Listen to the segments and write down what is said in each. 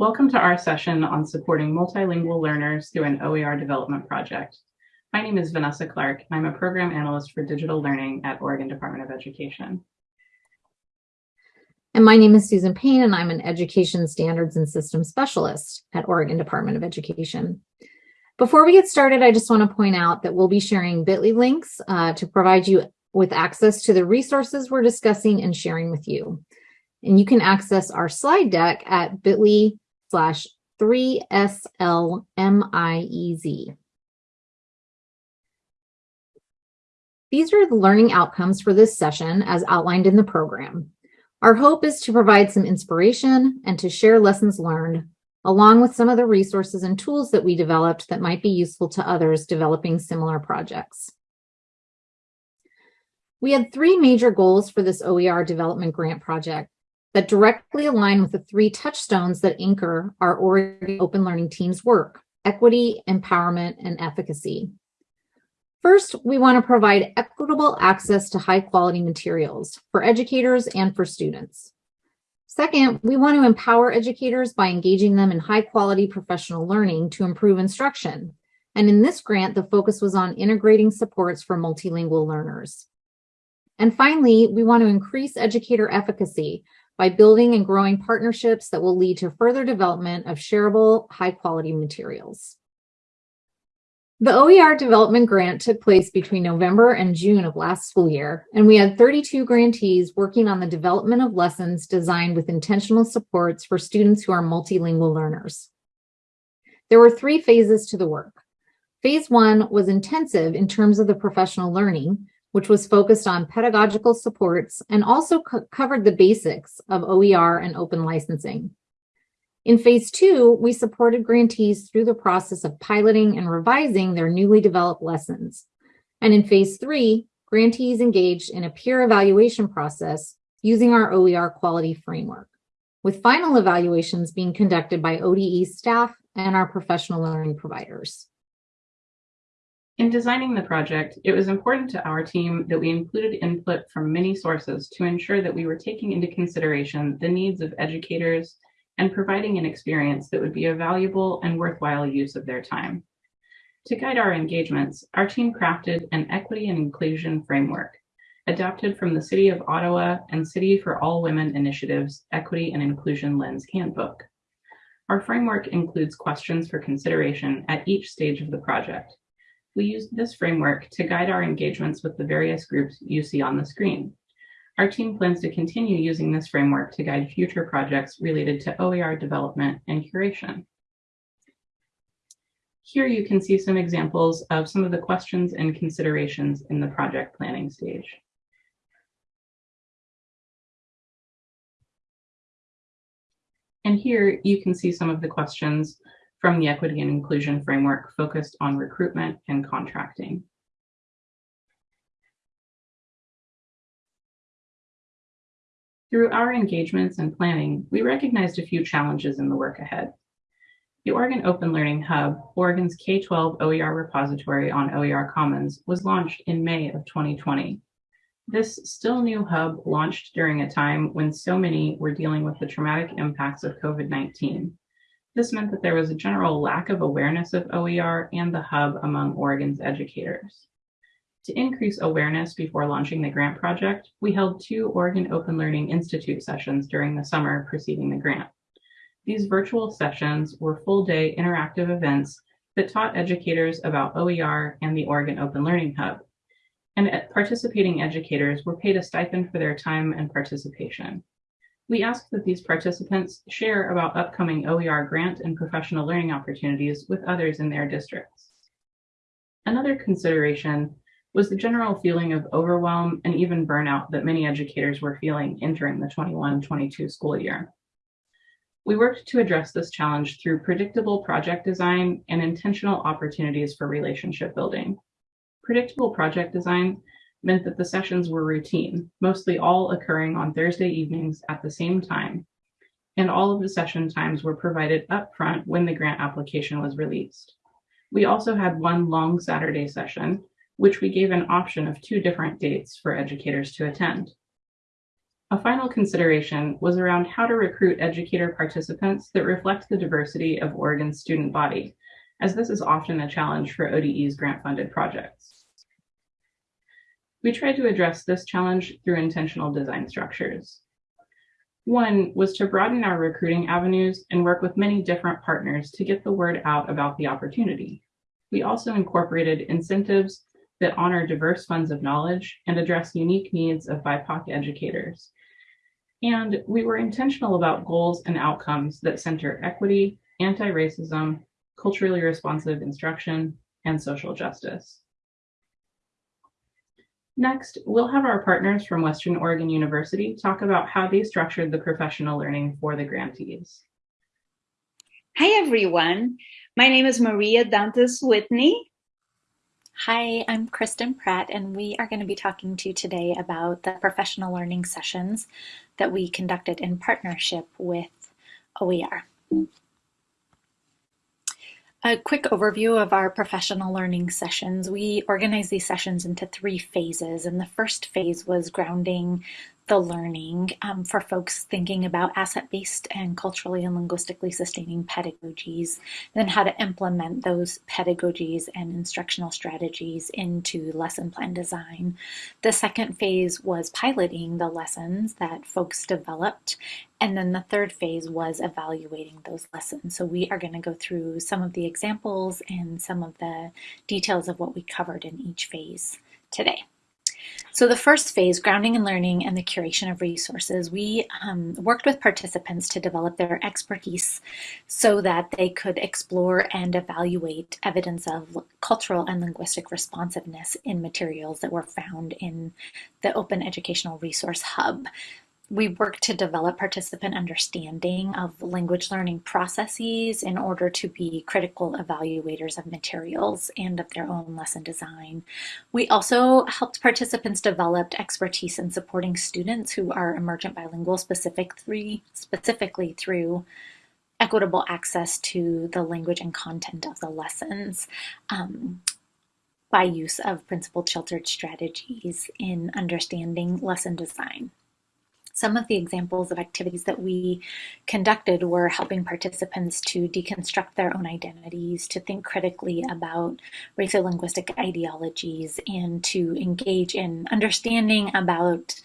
Welcome to our session on supporting multilingual learners through an OER development project. My name is Vanessa Clark, and I'm a program analyst for digital learning at Oregon Department of Education. And my name is Susan Payne, and I'm an Education Standards and Systems Specialist at Oregon Department of Education. Before we get started, I just want to point out that we'll be sharing bit.ly links uh, to provide you with access to the resources we're discussing and sharing with you. And you can access our slide deck at bit.ly slash 3SLMIEZ. These are the learning outcomes for this session as outlined in the program. Our hope is to provide some inspiration and to share lessons learned, along with some of the resources and tools that we developed that might be useful to others developing similar projects. We had three major goals for this OER development grant project that directly align with the three touchstones that anchor our Oregon Open Learning Team's work, equity, empowerment, and efficacy. First, we want to provide equitable access to high quality materials for educators and for students. Second, we want to empower educators by engaging them in high quality professional learning to improve instruction. And in this grant, the focus was on integrating supports for multilingual learners. And finally, we want to increase educator efficacy by building and growing partnerships that will lead to further development of shareable, high quality materials. The OER development grant took place between November and June of last school year, and we had 32 grantees working on the development of lessons designed with intentional supports for students who are multilingual learners. There were three phases to the work. Phase one was intensive in terms of the professional learning, which was focused on pedagogical supports and also co covered the basics of OER and open licensing. In phase two, we supported grantees through the process of piloting and revising their newly developed lessons. And in phase three, grantees engaged in a peer evaluation process using our OER quality framework, with final evaluations being conducted by ODE staff and our professional learning providers. In designing the project, it was important to our team that we included input from many sources to ensure that we were taking into consideration the needs of educators and providing an experience that would be a valuable and worthwhile use of their time. To guide our engagements, our team crafted an equity and inclusion framework adapted from the City of Ottawa and City for All Women Initiative's Equity and Inclusion Lens Handbook. Our framework includes questions for consideration at each stage of the project, we use this framework to guide our engagements with the various groups you see on the screen. Our team plans to continue using this framework to guide future projects related to OER development and curation. Here you can see some examples of some of the questions and considerations in the project planning stage. And here you can see some of the questions from the Equity and Inclusion Framework focused on recruitment and contracting. Through our engagements and planning, we recognized a few challenges in the work ahead. The Oregon Open Learning Hub, Oregon's K-12 OER repository on OER Commons, was launched in May of 2020. This still new hub launched during a time when so many were dealing with the traumatic impacts of COVID-19 this meant that there was a general lack of awareness of OER and the hub among Oregon's educators. To increase awareness before launching the grant project, we held two Oregon Open Learning Institute sessions during the summer preceding the grant. These virtual sessions were full-day interactive events that taught educators about OER and the Oregon Open Learning Hub. And participating educators were paid a stipend for their time and participation. We ask that these participants share about upcoming OER grant and professional learning opportunities with others in their districts. Another consideration was the general feeling of overwhelm and even burnout that many educators were feeling entering the 21-22 school year. We worked to address this challenge through predictable project design and intentional opportunities for relationship building. Predictable project design meant that the sessions were routine, mostly all occurring on Thursday evenings at the same time, and all of the session times were provided upfront when the grant application was released. We also had one long Saturday session, which we gave an option of two different dates for educators to attend. A final consideration was around how to recruit educator participants that reflect the diversity of Oregon's student body, as this is often a challenge for ODE's grant-funded projects. We tried to address this challenge through intentional design structures. One was to broaden our recruiting avenues and work with many different partners to get the word out about the opportunity. We also incorporated incentives that honor diverse funds of knowledge and address unique needs of BIPOC educators. And we were intentional about goals and outcomes that center equity, anti-racism, culturally responsive instruction, and social justice. Next, we'll have our partners from Western Oregon University talk about how they structured the professional learning for the grantees. Hi, everyone. My name is Maria Dantas Whitney. Hi, I'm Kristen Pratt, and we are going to be talking to you today about the professional learning sessions that we conducted in partnership with OER. A quick overview of our professional learning sessions. We organized these sessions into three phases, and the first phase was grounding the learning um, for folks thinking about asset-based and culturally and linguistically sustaining pedagogies, then how to implement those pedagogies and instructional strategies into lesson plan design. The second phase was piloting the lessons that folks developed, and then the third phase was evaluating those lessons. So we are going to go through some of the examples and some of the details of what we covered in each phase today. So the first phase, grounding and learning and the curation of resources, we um, worked with participants to develop their expertise so that they could explore and evaluate evidence of cultural and linguistic responsiveness in materials that were found in the Open Educational Resource Hub we work to develop participant understanding of language learning processes in order to be critical evaluators of materials and of their own lesson design. We also helped participants develop expertise in supporting students who are emergent bilingual specific three, specifically through equitable access to the language and content of the lessons. Um, by use of principled sheltered strategies in understanding lesson design. Some of the examples of activities that we conducted were helping participants to deconstruct their own identities, to think critically about racial linguistic ideologies, and to engage in understanding about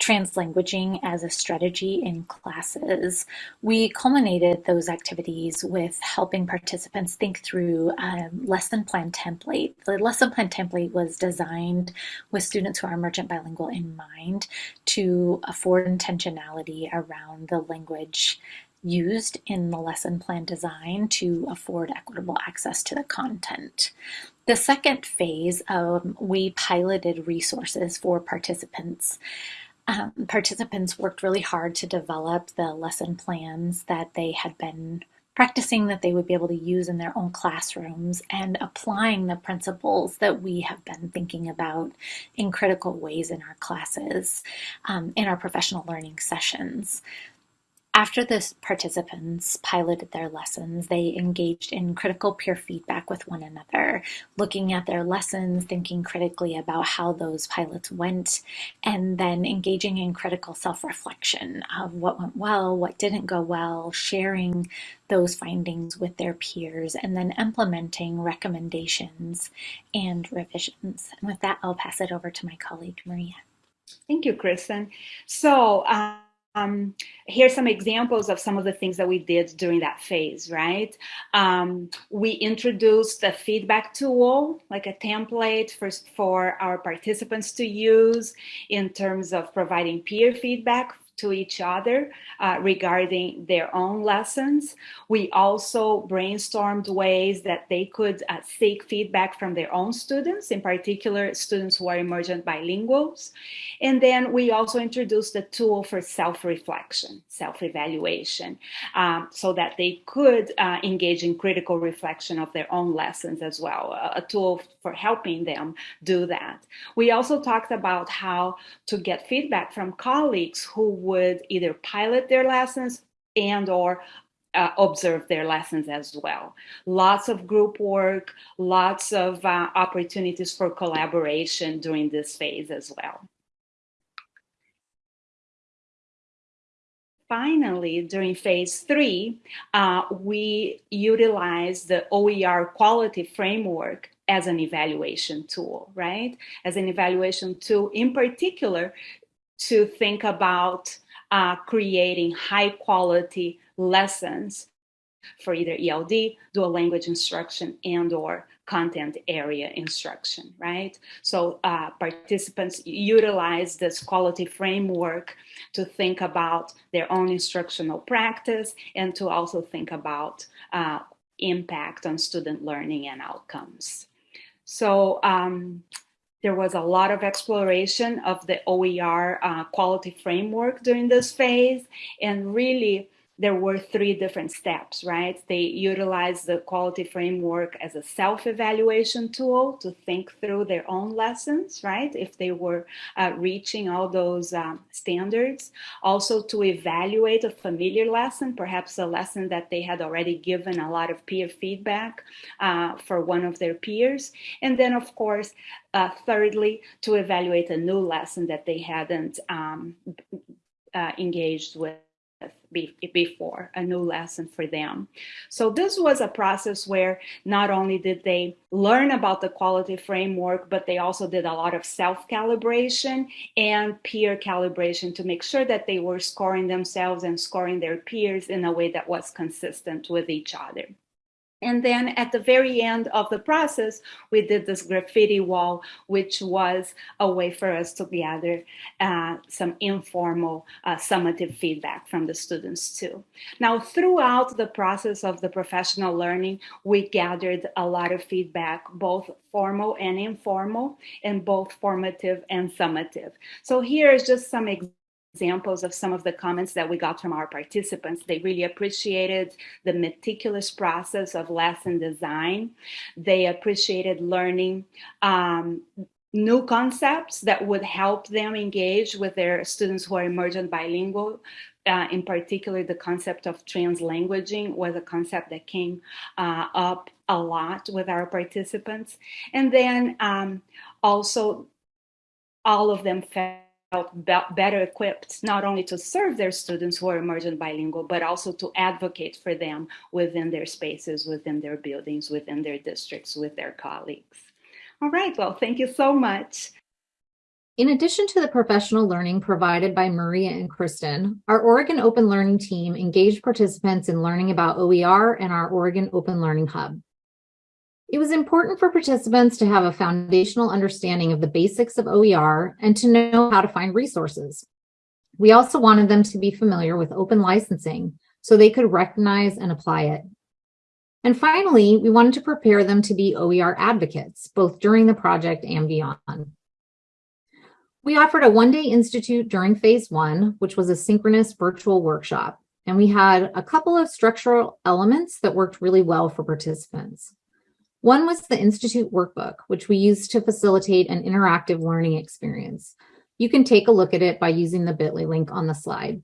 translanguaging as a strategy in classes. We culminated those activities with helping participants think through a lesson plan template. The lesson plan template was designed with students who are emergent bilingual in mind to afford intentionality around the language used in the lesson plan design to afford equitable access to the content. The second phase, um, we piloted resources for participants um, participants worked really hard to develop the lesson plans that they had been practicing that they would be able to use in their own classrooms and applying the principles that we have been thinking about in critical ways in our classes, um, in our professional learning sessions. After the participants piloted their lessons, they engaged in critical peer feedback with one another, looking at their lessons, thinking critically about how those pilots went, and then engaging in critical self-reflection of what went well, what didn't go well, sharing those findings with their peers, and then implementing recommendations and revisions. And with that, I'll pass it over to my colleague, Maria. Thank you, Kristen. So, um, um, here's some examples of some of the things that we did during that phase, right? Um, we introduced a feedback tool, like a template for, for our participants to use in terms of providing peer feedback to each other uh, regarding their own lessons. We also brainstormed ways that they could uh, seek feedback from their own students, in particular students who are emergent bilinguals. And then we also introduced a tool for self-reflection, self-evaluation, um, so that they could uh, engage in critical reflection of their own lessons as well, a tool for helping them do that. We also talked about how to get feedback from colleagues who would either pilot their lessons and or uh, observe their lessons as well. Lots of group work, lots of uh, opportunities for collaboration during this phase as well. finally, during phase three, uh, we utilize the OER quality framework as an evaluation tool, right? As an evaluation tool, in particular, to think about uh, creating high quality lessons for either ELD, dual language instruction, and or content area instruction, right? So uh, participants utilize this quality framework to think about their own instructional practice and to also think about uh, impact on student learning and outcomes. So um, there was a lot of exploration of the OER uh, quality framework during this phase. And really there were three different steps, right? They utilized the quality framework as a self-evaluation tool to think through their own lessons, right? If they were uh, reaching all those um, standards. Also to evaluate a familiar lesson, perhaps a lesson that they had already given a lot of peer feedback uh, for one of their peers. And then of course, uh, thirdly, to evaluate a new lesson that they hadn't um, uh, engaged with before, a new lesson for them. So this was a process where not only did they learn about the quality framework, but they also did a lot of self-calibration and peer calibration to make sure that they were scoring themselves and scoring their peers in a way that was consistent with each other. And then at the very end of the process, we did this graffiti wall, which was a way for us to gather uh, some informal uh, summative feedback from the students too. Now, throughout the process of the professional learning, we gathered a lot of feedback, both formal and informal, and both formative and summative. So here's just some examples examples of some of the comments that we got from our participants. They really appreciated the meticulous process of lesson design. They appreciated learning um, new concepts that would help them engage with their students who are emergent bilingual. Uh, in particular, the concept of translanguaging was a concept that came uh, up a lot with our participants. And then um, also all of them felt better equipped not only to serve their students who are emergent bilingual, but also to advocate for them within their spaces, within their buildings, within their districts, with their colleagues. All right, well, thank you so much. In addition to the professional learning provided by Maria and Kristen, our Oregon Open Learning team engaged participants in learning about OER and our Oregon Open Learning Hub. It was important for participants to have a foundational understanding of the basics of OER and to know how to find resources. We also wanted them to be familiar with open licensing so they could recognize and apply it. And finally, we wanted to prepare them to be OER advocates, both during the project and beyond. We offered a one-day institute during phase one, which was a synchronous virtual workshop. And we had a couple of structural elements that worked really well for participants. One was the Institute workbook, which we used to facilitate an interactive learning experience. You can take a look at it by using the bit.ly link on the slide.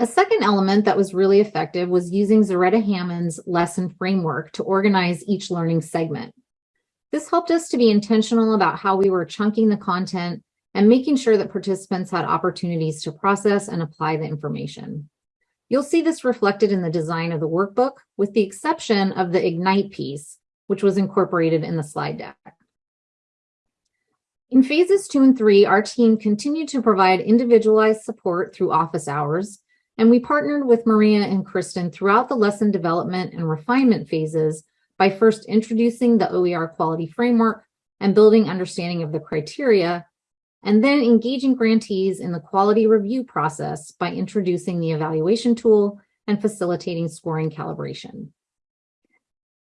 A second element that was really effective was using Zaretta Hammond's lesson framework to organize each learning segment. This helped us to be intentional about how we were chunking the content and making sure that participants had opportunities to process and apply the information. You'll see this reflected in the design of the workbook, with the exception of the Ignite piece, which was incorporated in the slide deck. In phases two and three, our team continued to provide individualized support through office hours, and we partnered with Maria and Kristen throughout the lesson development and refinement phases by first introducing the OER quality framework and building understanding of the criteria and then engaging grantees in the quality review process by introducing the evaluation tool and facilitating scoring calibration.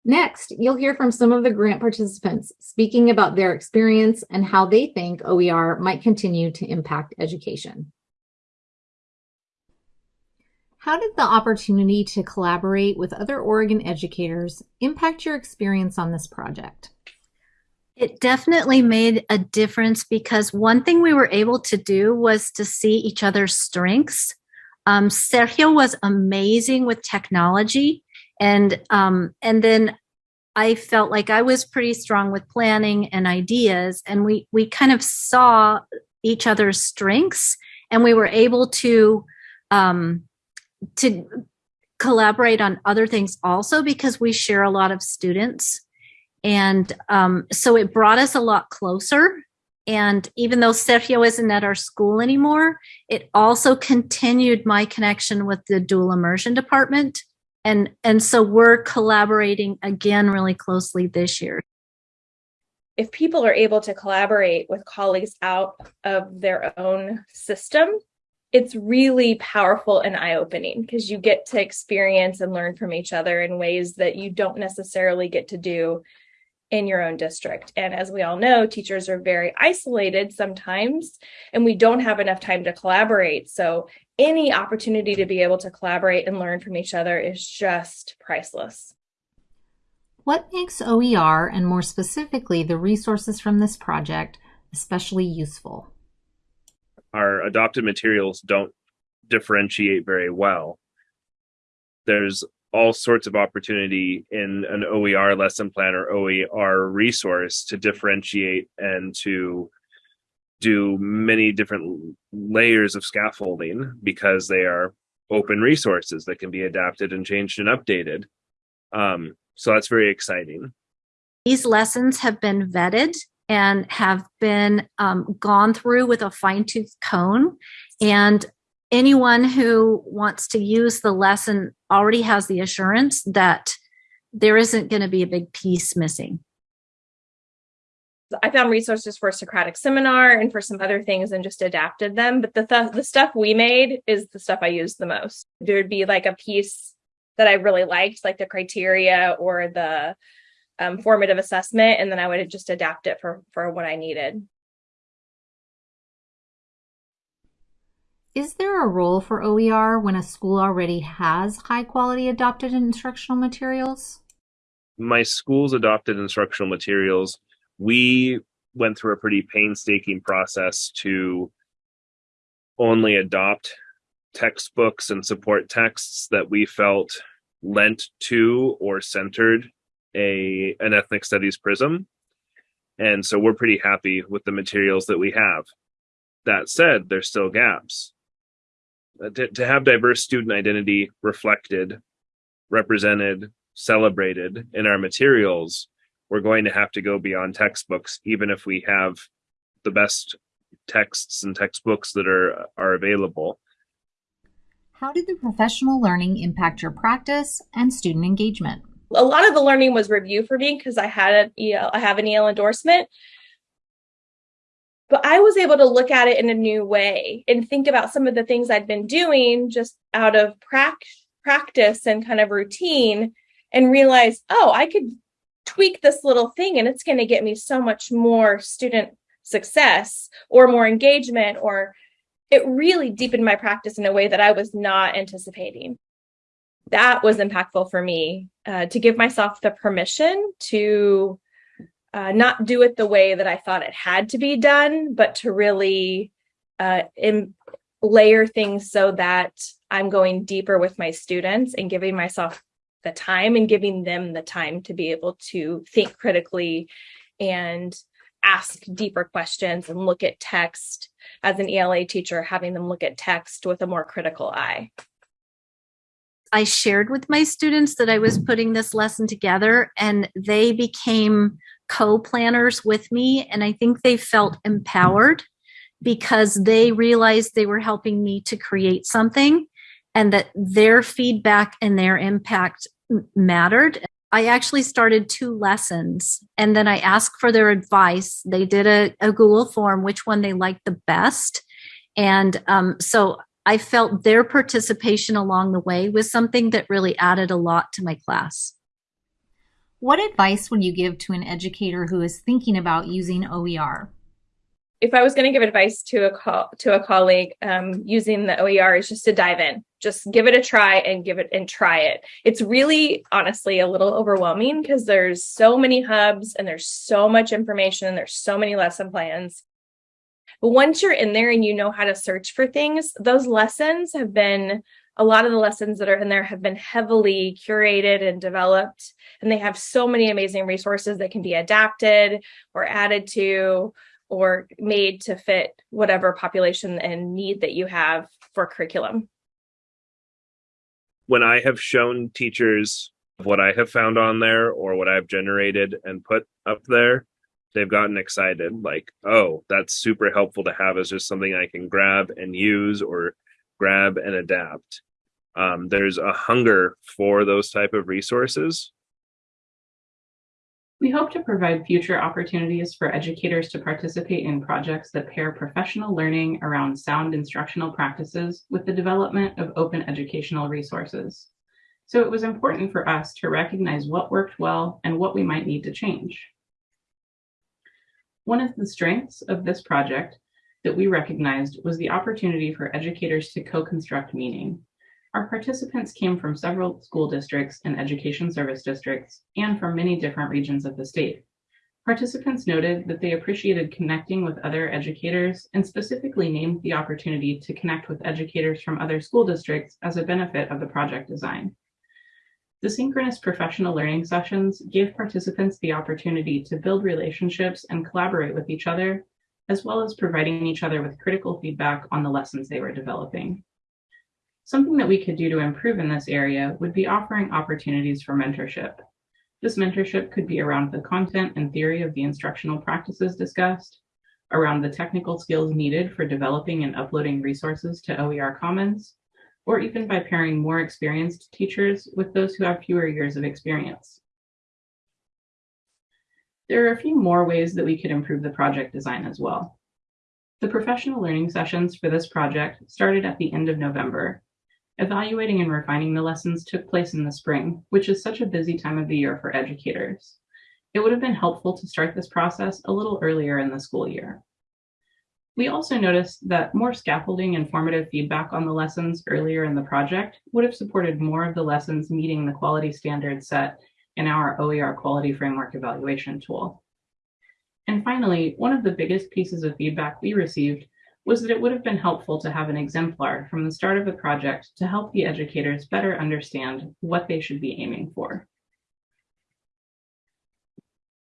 Next, you'll hear from some of the grant participants speaking about their experience and how they think OER might continue to impact education. How did the opportunity to collaborate with other Oregon educators impact your experience on this project? It definitely made a difference because one thing we were able to do was to see each other's strengths. Um, Sergio was amazing with technology, and um, and then I felt like I was pretty strong with planning and ideas, and we we kind of saw each other's strengths, and we were able to um, to collaborate on other things also because we share a lot of students. And um, so it brought us a lot closer. And even though Sergio isn't at our school anymore, it also continued my connection with the dual immersion department. And, and so we're collaborating again really closely this year. If people are able to collaborate with colleagues out of their own system, it's really powerful and eye-opening because you get to experience and learn from each other in ways that you don't necessarily get to do in your own district. And as we all know, teachers are very isolated sometimes, and we don't have enough time to collaborate. So any opportunity to be able to collaborate and learn from each other is just priceless. What makes OER, and more specifically, the resources from this project, especially useful? Our adopted materials don't differentiate very well. There's all sorts of opportunity in an OER lesson plan or OER resource to differentiate and to do many different layers of scaffolding because they are open resources that can be adapted and changed and updated. Um, so that's very exciting. These lessons have been vetted and have been um, gone through with a fine tooth comb. And anyone who wants to use the lesson already has the assurance that there isn't going to be a big piece missing. I found resources for a Socratic seminar and for some other things and just adapted them. But the th the stuff we made is the stuff I used the most. There'd be like a piece that I really liked, like the criteria or the um, formative assessment, and then I would just adapt it for for what I needed. Is there a role for OER when a school already has high quality adopted instructional materials? My school's adopted instructional materials, we went through a pretty painstaking process to only adopt textbooks and support texts that we felt lent to or centered a an ethnic studies prism. And so we're pretty happy with the materials that we have. That said there's still gaps Uh, to, to have diverse student identity reflected represented celebrated in our materials we're going to have to go beyond textbooks even if we have the best texts and textbooks that are are available how did the professional learning impact your practice and student engagement? A lot of the learning was review for me because I had an EL, I have an EL endorsement. But I was able to look at it in a new way and think about some of the things I'd been doing just out of practice and kind of routine and realize, oh, I could tweak this little thing and it's going to get me so much more student success or more engagement or it really deepened my practice in a way that I was not anticipating. That was impactful for me uh, to give myself the permission to uh, not do it the way that I thought it had to be done, but to really uh, layer things so that I'm going deeper with my students and giving myself the time and giving them the time to be able to think critically and ask deeper questions and look at text as an ELA teacher, having them look at text with a more critical eye. I shared with my students that I was putting this lesson together and they became co-planners with me and I think they felt empowered because they realized they were helping me to create something and that their feedback and their impact mattered. I actually started two lessons and then I asked for their advice. They did a, a Google form, which one they liked the best. And um, so I felt their participation along the way was something that really added a lot to my class. What advice would you give to an educator who is thinking about using OER? if I was going to give advice to a co- to a colleague um, using the OER is just to dive in, just give it a try and give it and try it. It's really honestly a little overwhelming because there's so many hubs and there's so much information and there's so many lesson plans. But once you're in there and you know how to search for things, those lessons have been a lot of the lessons that are in there have been heavily curated and developed and they have so many amazing resources that can be adapted or added to or made to fit whatever population and need that you have for curriculum. when I have shown teachers what I have found on there or what I've generated and put up there, they've gotten excited. Like, oh, that's super helpful to have as just something I can grab and use or grab and adapt. Um, there's a hunger for those type of resources. We hope to provide future opportunities for educators to participate in projects that pair professional learning around sound instructional practices with the development of open educational resources. So it was important for us to recognize what worked well and what we might need to change. One of the strengths of this project that we recognized was the opportunity for educators to co-construct meaning. Our participants came from several school districts and education service districts and from many different regions of the state. Participants noted that they appreciated connecting with other educators and specifically named the opportunity to connect with educators from other school districts as a benefit of the project design. The synchronous professional learning sessions gave participants the opportunity to build relationships and collaborate with each other, as well as providing each other with critical feedback on the lessons they were developing. Something that we could do to improve in this area would be offering opportunities for mentorship. This mentorship could be around the content and theory of the instructional practices discussed, around the technical skills needed for developing and uploading resources to OER Commons, or even by pairing more experienced teachers with those who have fewer years of experience. There are a few more ways that we could improve the project design as well. The professional learning sessions for this project started at the end of November. Evaluating and refining the lessons took place in the spring, which is such a busy time of the year for educators. It would have been helpful to start this process a little earlier in the school year. We also noticed that more scaffolding and formative feedback on the lessons earlier in the project would have supported more of the lessons meeting the quality standards set in our OER quality framework evaluation tool. And finally, one of the biggest pieces of feedback we received was that it would have been helpful to have an exemplar from the start of the project to help the educators better understand what they should be aiming for.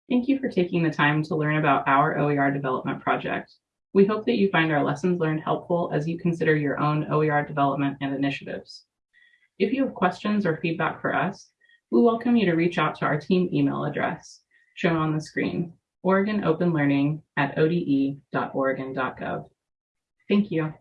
Thank you for taking the time to learn about our OER development project. We hope that you find our lessons learned helpful as you consider your own OER development and initiatives. If you have questions or feedback for us, we welcome you to reach out to our team email address shown on the screen, oregonopenlearning at ode.oregon.gov. Thank you.